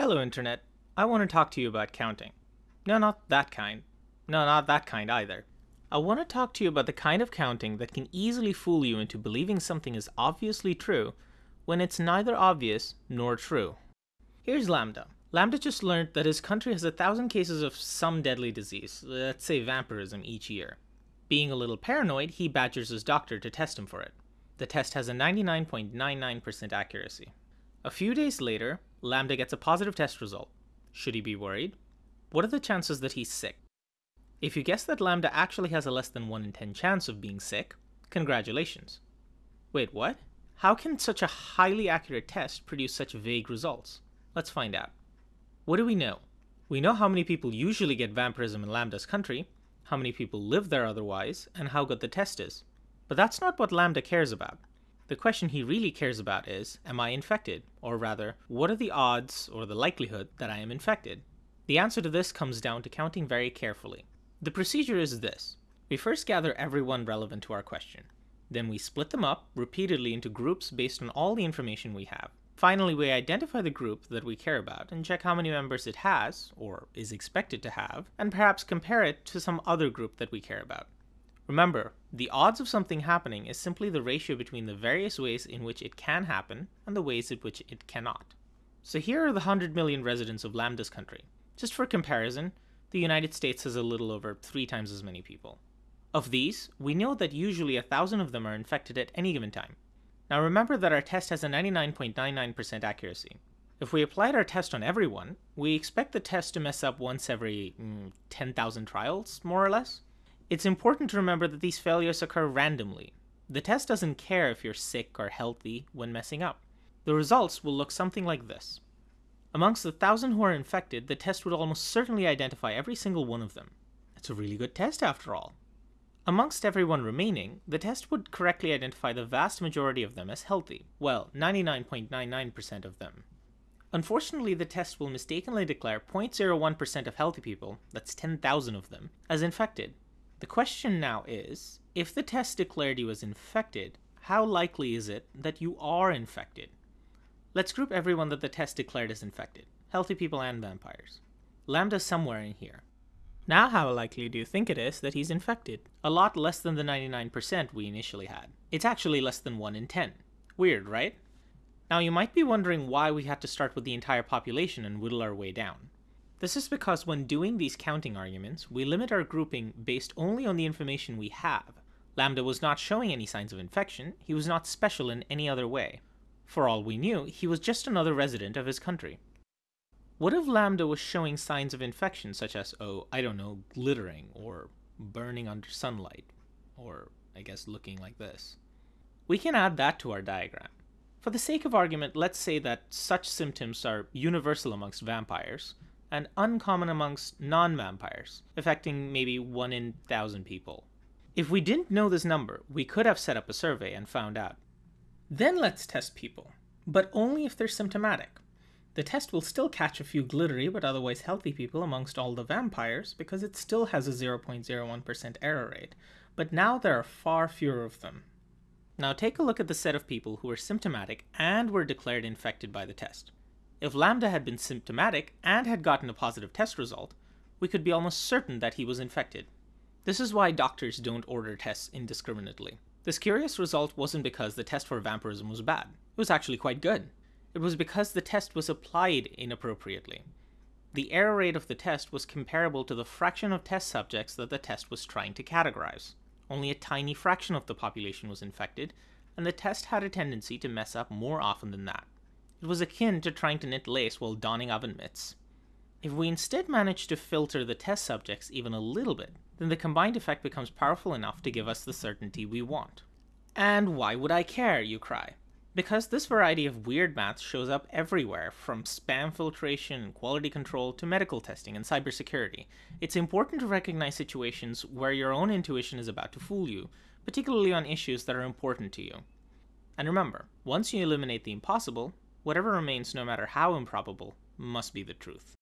Hello, Internet. I want to talk to you about counting. No, not that kind. No, not that kind either. I want to talk to you about the kind of counting that can easily fool you into believing something is obviously true when it's neither obvious nor true. Here's Lambda. Lambda just learned that his country has a thousand cases of some deadly disease, let's say vampirism, each year. Being a little paranoid, he badgers his doctor to test him for it. The test has a 99.99% accuracy. A few days later, Lambda gets a positive test result. Should he be worried? What are the chances that he's sick? If you guess that Lambda actually has a less than 1 in 10 chance of being sick, congratulations. Wait, what? How can such a highly accurate test produce such vague results? Let's find out. What do we know? We know how many people usually get vampirism in Lambda's country, how many people live there otherwise, and how good the test is. But that's not what Lambda cares about. The question he really cares about is, am I infected? Or rather, what are the odds or the likelihood that I am infected? The answer to this comes down to counting very carefully. The procedure is this. We first gather everyone relevant to our question. Then we split them up repeatedly into groups based on all the information we have. Finally, we identify the group that we care about and check how many members it has, or is expected to have, and perhaps compare it to some other group that we care about. Remember, the odds of something happening is simply the ratio between the various ways in which it can happen and the ways in which it cannot. So here are the 100 million residents of Lambda's country. Just for comparison, the United States has a little over three times as many people. Of these, we know that usually a thousand of them are infected at any given time. Now remember that our test has a 99.99% accuracy. If we applied our test on everyone, we expect the test to mess up once every mm, 10,000 trials, more or less. It's important to remember that these failures occur randomly. The test doesn't care if you're sick or healthy when messing up. The results will look something like this. Amongst the thousand who are infected, the test would almost certainly identify every single one of them. It's a really good test after all. Amongst everyone remaining, the test would correctly identify the vast majority of them as healthy. Well, 99.99% of them. Unfortunately, the test will mistakenly declare 0.01% of healthy people, that's 10,000 of them, as infected. The question now is, if the test declared you as infected, how likely is it that you are infected? Let's group everyone that the test declared as infected, healthy people and vampires. Lambda's somewhere in here. Now how likely do you think it is that he's infected? A lot less than the 99% we initially had. It's actually less than 1 in 10. Weird, right? Now you might be wondering why we had to start with the entire population and whittle our way down. This is because when doing these counting arguments, we limit our grouping based only on the information we have. Lambda was not showing any signs of infection, he was not special in any other way. For all we knew, he was just another resident of his country. What if Lambda was showing signs of infection such as, oh, I don't know, glittering, or burning under sunlight, or I guess looking like this? We can add that to our diagram. For the sake of argument, let's say that such symptoms are universal amongst vampires, and uncommon amongst non-vampires, affecting maybe 1 in 1,000 people. If we didn't know this number, we could have set up a survey and found out. Then let's test people, but only if they're symptomatic. The test will still catch a few glittery but otherwise healthy people amongst all the vampires because it still has a 0.01% error rate, but now there are far fewer of them. Now take a look at the set of people who were symptomatic and were declared infected by the test. If Lambda had been symptomatic and had gotten a positive test result, we could be almost certain that he was infected. This is why doctors don't order tests indiscriminately. This curious result wasn't because the test for vampirism was bad. It was actually quite good. It was because the test was applied inappropriately. The error rate of the test was comparable to the fraction of test subjects that the test was trying to categorize. Only a tiny fraction of the population was infected, and the test had a tendency to mess up more often than that. It was akin to trying to knit lace while donning oven mitts. If we instead manage to filter the test subjects even a little bit, then the combined effect becomes powerful enough to give us the certainty we want. And why would I care, you cry? Because this variety of weird math shows up everywhere, from spam filtration and quality control to medical testing and cybersecurity. It's important to recognize situations where your own intuition is about to fool you, particularly on issues that are important to you. And remember, once you eliminate the impossible, whatever remains no matter how improbable must be the truth.